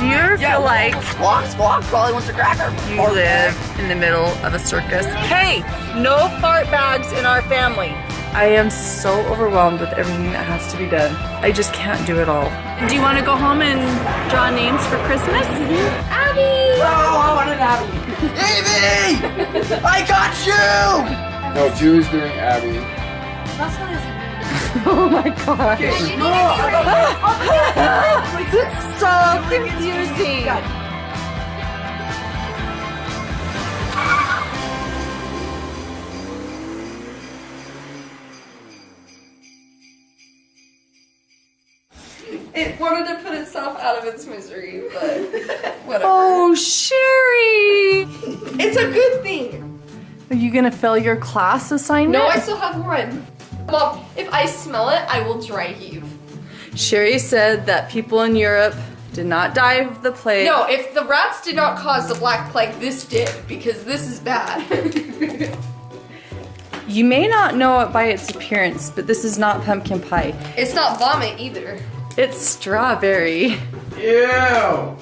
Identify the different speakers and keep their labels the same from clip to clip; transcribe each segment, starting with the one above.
Speaker 1: Do you ever feel like
Speaker 2: Squawk, squawk, probably wants a cracker.
Speaker 1: you live in the middle of a circus? Hey, no fart bags in our family. I am so overwhelmed with everything that has to be done. I just can't do it all. Do you want to go home and draw names for Christmas? Mm-hmm. Abby.
Speaker 2: Oh, I wanted an Abby. Evie! I got you!
Speaker 3: No, Julie's doing Abby.
Speaker 1: Oh, oh my god.
Speaker 2: No, I
Speaker 1: This is so confusing.
Speaker 4: It wanted to put itself out of its misery, but whatever.
Speaker 1: Oh, Sherry.
Speaker 4: It's a good thing.
Speaker 1: Are you gonna fail your class assignment?
Speaker 4: No, I still have one. Mom, if I smell it, I will dry heave.
Speaker 1: Sherry said that people in Europe did not die of the plague.
Speaker 4: No, if the rats did not cause the black plague, this did, because this is bad.
Speaker 1: You may not know it by its appearance, but this is not pumpkin pie.
Speaker 4: it's not vomit either.
Speaker 1: It's strawberry.
Speaker 3: Ew!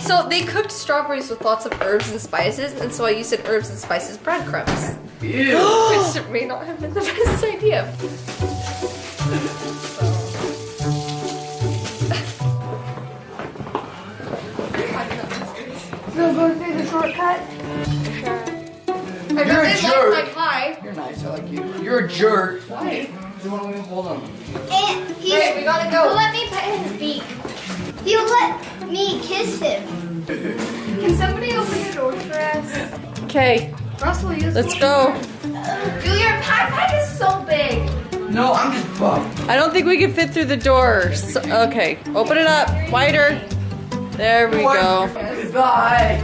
Speaker 4: So they cooked strawberries with lots of herbs and spices, and so I used an herbs and spices breadcrumbs.
Speaker 3: Ew!
Speaker 4: Which may not have been the best idea.
Speaker 5: Shortcut.
Speaker 4: I
Speaker 3: You're a jerk.
Speaker 4: like my pie.
Speaker 2: You're nice, I like you. You're a jerk.
Speaker 4: Why?
Speaker 2: You want me to hold on?
Speaker 5: And he's,
Speaker 4: Hey, we gotta
Speaker 5: he'll
Speaker 4: go.
Speaker 5: let me pet his beak. He'll let me kiss him. Can somebody open the door for us?
Speaker 1: Okay,
Speaker 4: Russell, use
Speaker 1: let's go.
Speaker 5: Julia, pie pie is so big.
Speaker 2: No, I'm just buff.
Speaker 1: I don't think we can fit through the door. So- okay, open it up wider. There we go.
Speaker 2: Goodbye.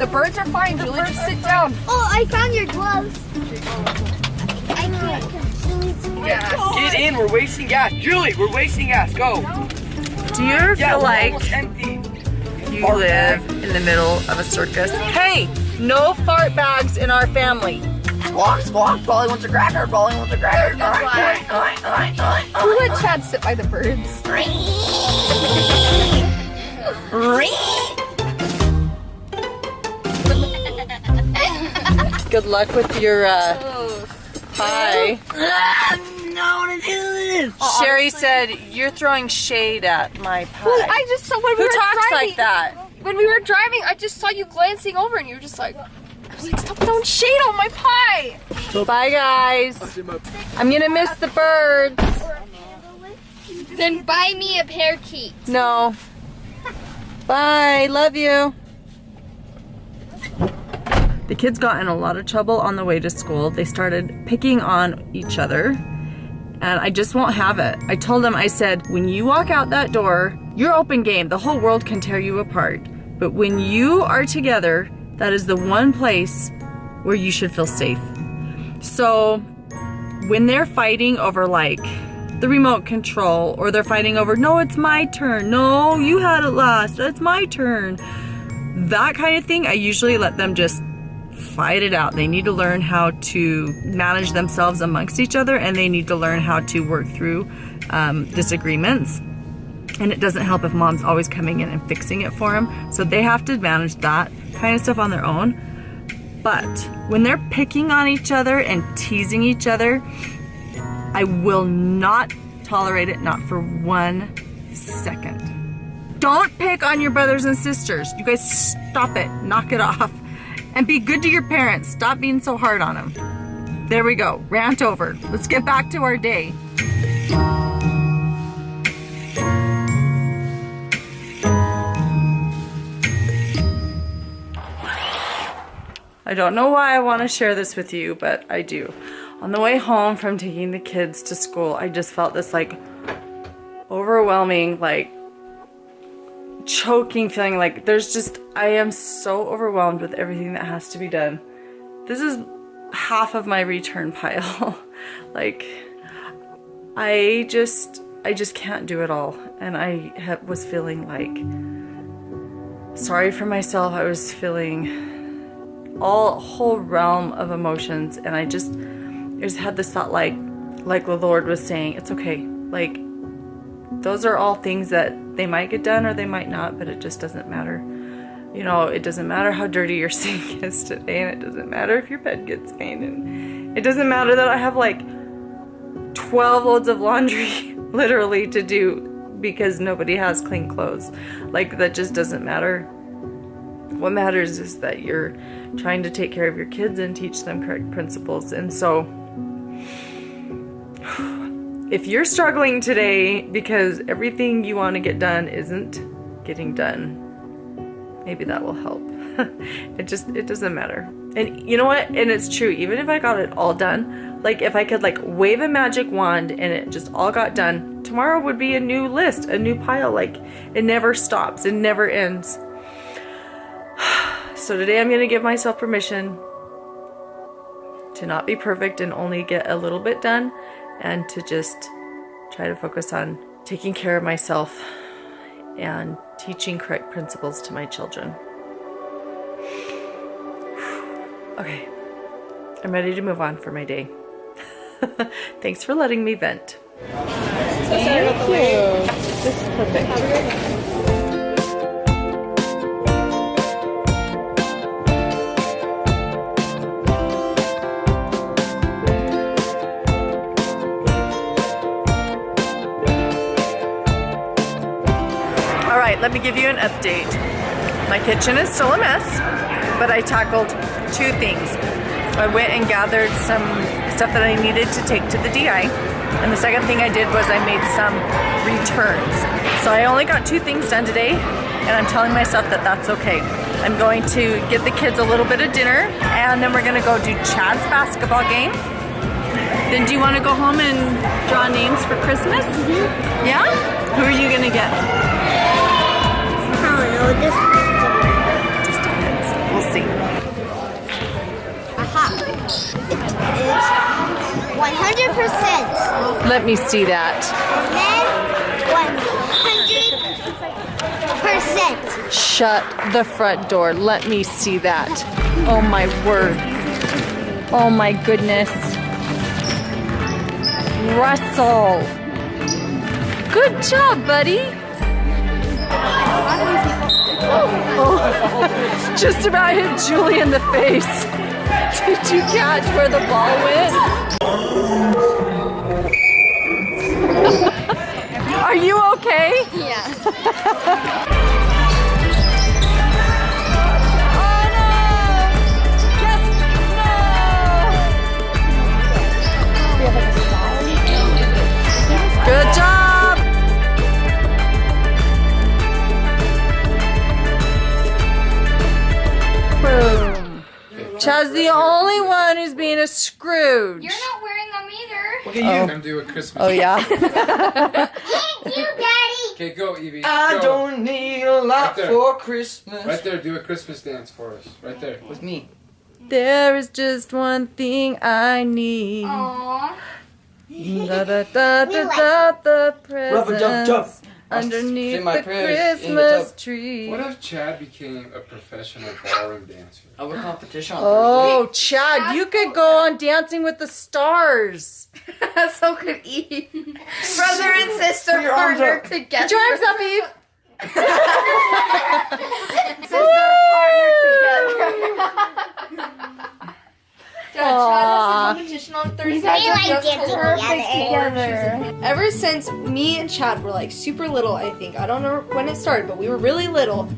Speaker 4: The birds are fine, Julie. Just sit down.
Speaker 5: Oh, I found your gloves. I can't.
Speaker 2: Get in, we're wasting gas. Julie, we're wasting gas. Go.
Speaker 1: Do you ever
Speaker 2: Yeah,
Speaker 1: feel like
Speaker 2: empty.
Speaker 1: you live in the middle of a circus? Hey, no fart bags in our family.
Speaker 2: Squawk, squawk, probably wants a cracker, probably wants a cracker.
Speaker 4: That's why.
Speaker 2: Alright, alright, alright,
Speaker 4: Who let Chad sit by the birds?
Speaker 1: Good luck with your uh, pie.
Speaker 2: No, to do this.
Speaker 1: Sherry said you're throwing shade at my pie.
Speaker 4: Well, I just saw when we
Speaker 1: Who
Speaker 4: were
Speaker 1: talks
Speaker 4: driving.
Speaker 1: like that?
Speaker 4: When we were driving, I just saw you glancing over, and you were just like, I was like, stop throwing shade on my pie.
Speaker 1: Bye, guys. I'm gonna miss the birds.
Speaker 5: Then buy me a parakeet.
Speaker 1: No. Bye. Love you. The kids got in a lot of trouble on the way to school. They started picking on each other, and I just won't have it. I told them, I said, when you walk out that door, you're open game. The whole world can tear you apart. But when you are together, that is the one place where you should feel safe. So when they're fighting over like the remote control or they're fighting over no it's my turn no you had it last it's my turn that kind of thing i usually let them just fight it out. They need to learn how to manage themselves amongst each other and they need to learn how to work through um, disagreements. And it doesn't help if mom's always coming in and fixing it for them so they have to manage that kind of stuff on their own. But when they're picking on each other and teasing each other I will not tolerate it, not for one second. Don't pick on your brothers and sisters. You guys stop it, knock it off, and be good to your parents. Stop being so hard on them. There we go, rant over. Let's get back to our day. I don't know why I want to share this with you, but I do. On the way home from taking the kids to school, I just felt this like overwhelming, like choking feeling. Like there's just, I am so overwhelmed with everything that has to be done. This is half of my return pile. like, I just, I just can't do it all. And I ha- was feeling like sorry for myself. I was feeling all whole realm of emotions and I just I just had this thought like like the Lord was saying it's okay like those are all things that they might get done or they might not, but it just doesn't matter. You know, it doesn't matter how dirty your sink is today, and it doesn't matter if your bed gets stained, and it doesn't matter that I have like 12 loads of laundry literally to do because nobody has clean clothes. Like, that just doesn't matter. What matters is that you're trying to take care of your kids and teach them correct principles. And so, if you're struggling today because everything you want to get done isn't getting done, maybe that will help. it just it doesn't matter. And you know what? And it's true. Even if I got it all done, like if I could like wave a magic wand and it just all got done, tomorrow would be a new list, a new pile. Like it never stops. It never ends. So today I'm going to give myself permission to not be perfect and only get a little bit done and to just try to focus on taking care of myself and teaching correct principles to my children. Okay, I'm ready to move on for my day. Thanks for letting me vent. Thank you. This is perfect. Let me give you an update. My kitchen is still a mess, but I tackled two things. I went and gathered some stuff that I needed to take to the DI, and the second thing I did was I made some returns. So I only got two things done today, and I'm telling myself that that's okay. I'm going to get the kids a little bit of dinner, and then we're gonna go do Chad's basketball game. Then do you want to go home and draw names for Christmas? Mm-hmm. Yeah? Who are you gonna get?
Speaker 5: I don't know. This
Speaker 1: Just depends. We'll see.
Speaker 5: aha. It's one hundred percent.
Speaker 1: Let me see that.
Speaker 5: Then one hundred percent.
Speaker 1: Shut the front door. Let me see that. Oh my word. Oh my goodness. Russell. Good job, buddy. Oh, just about hit Julie in the face. Did you catch where the ball went? Are you okay?
Speaker 5: Yeah.
Speaker 1: Chad's the only one who's being a Scrooge.
Speaker 5: You're not wearing them either.
Speaker 3: Look oh. at you. I'm doing Christmas.
Speaker 1: Oh yeah.
Speaker 5: Thank you, Daddy.
Speaker 3: Okay, go, Evie.
Speaker 2: I
Speaker 3: Go.
Speaker 2: don't need a lot
Speaker 3: Right there.
Speaker 2: for Christmas.
Speaker 3: Right there, do a Christmas dance for us. Right there.
Speaker 2: With me.
Speaker 1: there is just one thing I need.
Speaker 5: Aww.
Speaker 1: Da, da, da, da, da, the presents.
Speaker 2: Rubber duck duck.
Speaker 1: Presents underneath
Speaker 2: my
Speaker 1: the
Speaker 2: prayers in the
Speaker 1: Christmas tree.
Speaker 3: What if Chad became a professional ballroom dancer?
Speaker 2: I have a competition on
Speaker 1: Oh, Chad, you could go on Dancing with the Stars.
Speaker 4: so could Eve. Brother and sister
Speaker 2: Put
Speaker 4: partner together.
Speaker 1: Put your arms up, Eve.
Speaker 4: Sister partner together. Yeah, Chad has a competition on Thursday.
Speaker 5: guys are dancing
Speaker 4: perfect
Speaker 5: together.
Speaker 4: Ever since me and Chad were like super little, I think I don't know when it started, but we were really little.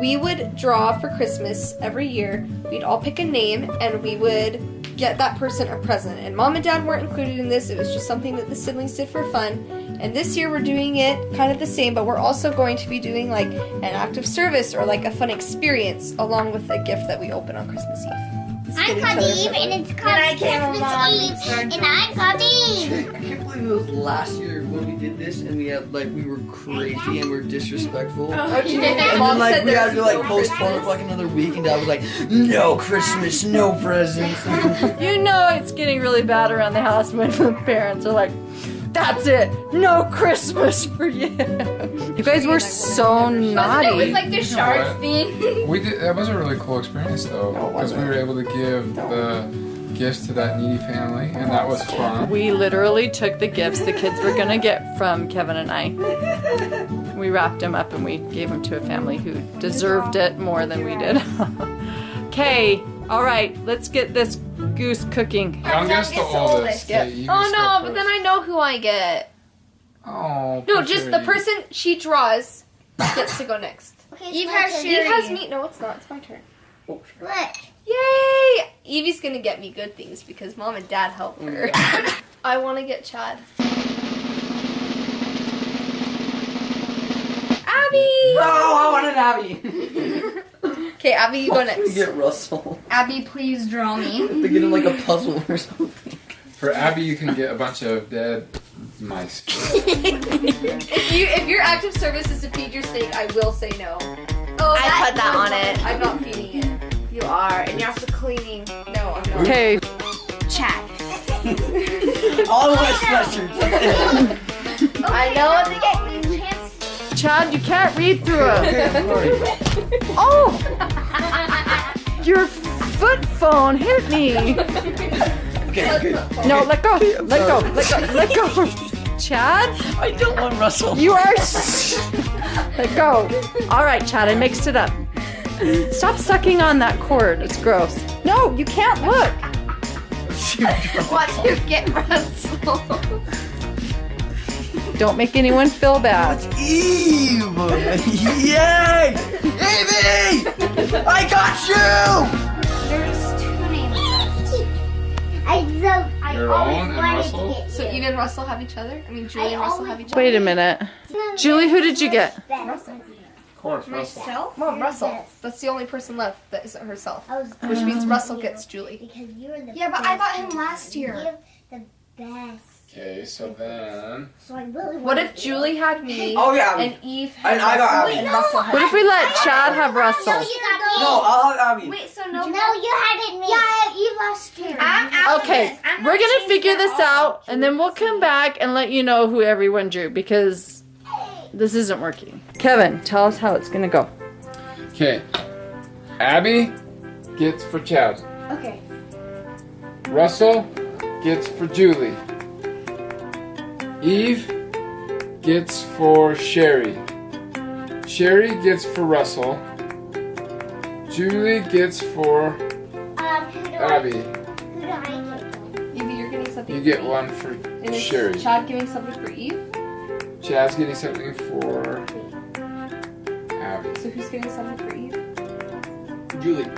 Speaker 4: We would draw for Christmas every year. We'd all pick a name and we would get that person a present. And mom and dad weren't included in this. It was just something that the siblings did for fun. And this year we're doing it kind of the same, but we're also going to be doing like an act of service or like a fun experience along with a gift that we open on Christmas Eve.
Speaker 5: I'm called Eve, and it's called
Speaker 4: I
Speaker 5: Christmas Eve, and I'm called Eve.
Speaker 2: I can't believe it was last year when we did this and we had like we were crazy and we were disrespectful.
Speaker 4: Oh, and
Speaker 2: And then like we had to like postpone it for like another week and dad was like, no Christmas, no presents.
Speaker 1: You know it's getting really bad around the house when the parents are like, that's it, no Christmas for you. You guys were so naughty.
Speaker 4: It was like the shark
Speaker 3: what?
Speaker 4: thing.
Speaker 3: We did. That was a really cool experience though,
Speaker 2: No,
Speaker 3: because we were able to give the gifts to that needy family, and that was fun.
Speaker 1: We literally took the gifts the kids were gonna get from Kevin and I. We wrapped them up and we gave them to a family who deserved it more than we did. Okay, all right, let's get this goose cooking.
Speaker 3: Youngest, the
Speaker 4: Youngest, the
Speaker 3: oldest.
Speaker 4: oldest.
Speaker 3: Okay, you
Speaker 4: Oh no, but then. I know who I get.
Speaker 3: Oh.
Speaker 4: No, just the person she draws gets to go next.
Speaker 5: Okay,
Speaker 4: Eve has
Speaker 5: turn.
Speaker 4: Eve has me. No, it's not. It's my turn.
Speaker 5: Look.
Speaker 4: Yay! Evie's gonna get me good things because mom and dad help mm. her. I want to get Chad. Abby.
Speaker 2: No, I wanted Abby.
Speaker 4: Okay, Abby, you go
Speaker 2: Why we
Speaker 4: next.
Speaker 2: get Russell
Speaker 5: Abby, please draw me.
Speaker 2: to get him like a puzzle or something.
Speaker 3: For Abby, you can get a bunch of dead mice.
Speaker 4: If you if your active service is to feed your steak, I will say no. Oh,
Speaker 5: I put that on it.
Speaker 4: I'm not feeding it.
Speaker 5: You are, and you're also cleaning.
Speaker 4: No, I'm not.
Speaker 1: Okay,
Speaker 5: Chat.
Speaker 2: All of my sweatshirts.
Speaker 5: I know what to get you chance.
Speaker 1: Chad, you can't read through it.
Speaker 2: okay, I'm sorry.
Speaker 1: Oh! Your foot phone hit me.
Speaker 2: Okay, okay.
Speaker 1: No, let go. Let go. Let go. Let go. Chad,
Speaker 2: I don't want Russell.
Speaker 1: you are. Let go. All right, Chad, I mixed it up. Stop sucking on that cord. It's gross. No, you can't look.
Speaker 4: Watch you get Russell.
Speaker 1: Don't make anyone feel bad.
Speaker 2: Eve! Yay! Evie! I got you!
Speaker 5: There's two names left. I so I
Speaker 3: Your
Speaker 5: always
Speaker 3: own and
Speaker 5: wanted
Speaker 3: Russell?
Speaker 5: to get
Speaker 4: So Eve and Russell have each other. I mean, Julie
Speaker 5: I
Speaker 4: and Russell have each other.
Speaker 1: Wait a minute. Julie, who did you get?
Speaker 4: Russell.
Speaker 3: Of course, Russell.
Speaker 5: Myself?
Speaker 4: Mom, Russell. That's the only person left that isn't herself.
Speaker 5: Oh,
Speaker 4: Which means Russell gets Julie.
Speaker 5: because you're the
Speaker 6: Yeah, but I got him last year.
Speaker 5: You're the best.
Speaker 3: Okay, so then.
Speaker 5: So I really
Speaker 4: What if Julie had me
Speaker 2: Oh, yeah.
Speaker 4: and Eve had
Speaker 2: And I got
Speaker 4: Russell
Speaker 2: Abby.
Speaker 4: and Russell had
Speaker 1: What if we let Chad have
Speaker 5: No,
Speaker 1: Russell?
Speaker 5: you got me.
Speaker 2: No, I'll have Abby.
Speaker 6: Wait, so
Speaker 5: No,
Speaker 6: no.
Speaker 5: you had it me. Yeah, I had you last year.
Speaker 6: I'm
Speaker 1: Okay, we're gonna figure this out and then we'll come back and let you know who everyone drew because this isn't working. Kevin, tell us how it's gonna go.
Speaker 3: Okay. Abby gets for Chad.
Speaker 6: Okay.
Speaker 3: Russell gets for Julie. Eve gets for Sherry. Sherry gets for Russell. Julie gets for
Speaker 5: Um, who I,
Speaker 3: Abby.
Speaker 5: who do I get?
Speaker 4: Evie, you're getting something.
Speaker 3: You
Speaker 4: for
Speaker 3: get
Speaker 4: Eve.
Speaker 3: one for
Speaker 4: And is
Speaker 3: Sherry.
Speaker 4: Chad giving something for Eve?
Speaker 3: Chad's getting something for Abby.
Speaker 4: So who's getting something for Eve?
Speaker 2: Julie.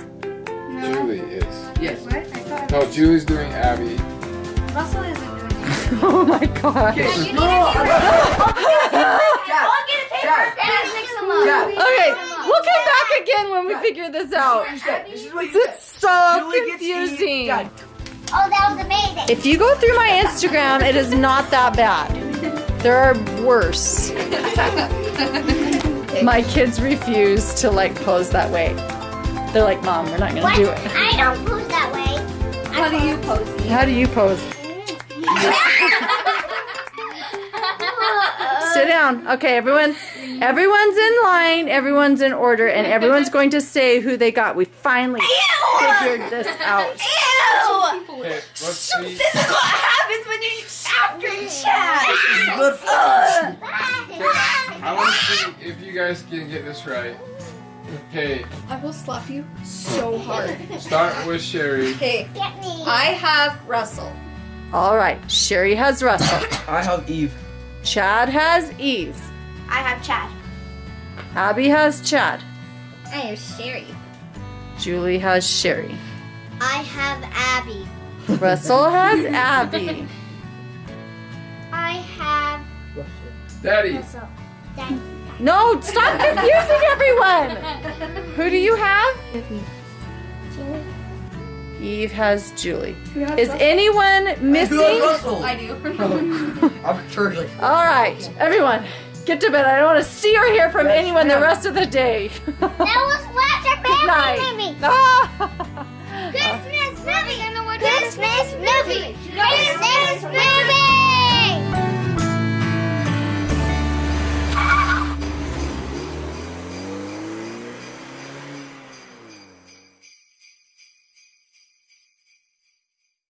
Speaker 3: Julie is.
Speaker 2: Yes.
Speaker 6: What? I thought
Speaker 3: No, Julie's doing Abby.
Speaker 6: Russell isn't doing it.
Speaker 1: Oh my gosh.
Speaker 6: You need
Speaker 2: No,
Speaker 6: to
Speaker 2: I got
Speaker 6: I'll get a paper
Speaker 2: Chad.
Speaker 6: mix them up.
Speaker 2: Chad.
Speaker 1: Okay, we'll come back again when we figure this out.
Speaker 2: This is what you
Speaker 1: This is so
Speaker 2: Julie
Speaker 1: confusing.
Speaker 2: Chad.
Speaker 5: Oh, that was amazing.
Speaker 1: If you go through my Instagram, it is not that bad. There are worse. My kids refuse to like pose that way. They're like, Mom, we're not gonna
Speaker 5: What?
Speaker 1: do it.
Speaker 5: I don't pose that way.
Speaker 4: How do you pose? Eve?
Speaker 1: How do you pose? Sit down. Okay, everyone. Everyone's in line. Everyone's in order, and everyone's going to say who they got. We finally figured this out.
Speaker 6: Ew!
Speaker 3: Okay, let's see.
Speaker 6: This is what happens when you after chat.
Speaker 2: Good for
Speaker 3: I want to see if you guys can get this right. Okay,
Speaker 4: I will slap you so hard.
Speaker 3: start with Sherry.
Speaker 4: Okay,
Speaker 5: Get me.
Speaker 4: I have Russell.
Speaker 1: All right. Sherry has Russell.
Speaker 2: I have Eve.
Speaker 1: Chad has Eve.
Speaker 6: I have Chad.
Speaker 1: Abby has Chad.
Speaker 5: I have Sherry.
Speaker 1: Julie has Sherry.
Speaker 5: I have Abby.
Speaker 1: Russell has Abby.
Speaker 5: I have.
Speaker 3: Daddy.
Speaker 5: Daddy.
Speaker 1: No, stop confusing everyone. Who do you have? Eve has Julie. Is anyone missing?
Speaker 4: I do.
Speaker 2: I'm turtling.
Speaker 1: All right, everyone, get to bed. I don't want to see or hear from anyone the rest of the day.
Speaker 5: That was Fletcher
Speaker 1: Good night.
Speaker 5: Family Movie.
Speaker 1: Ah.
Speaker 5: Christmas movie. Christmas movie. Christmas movie.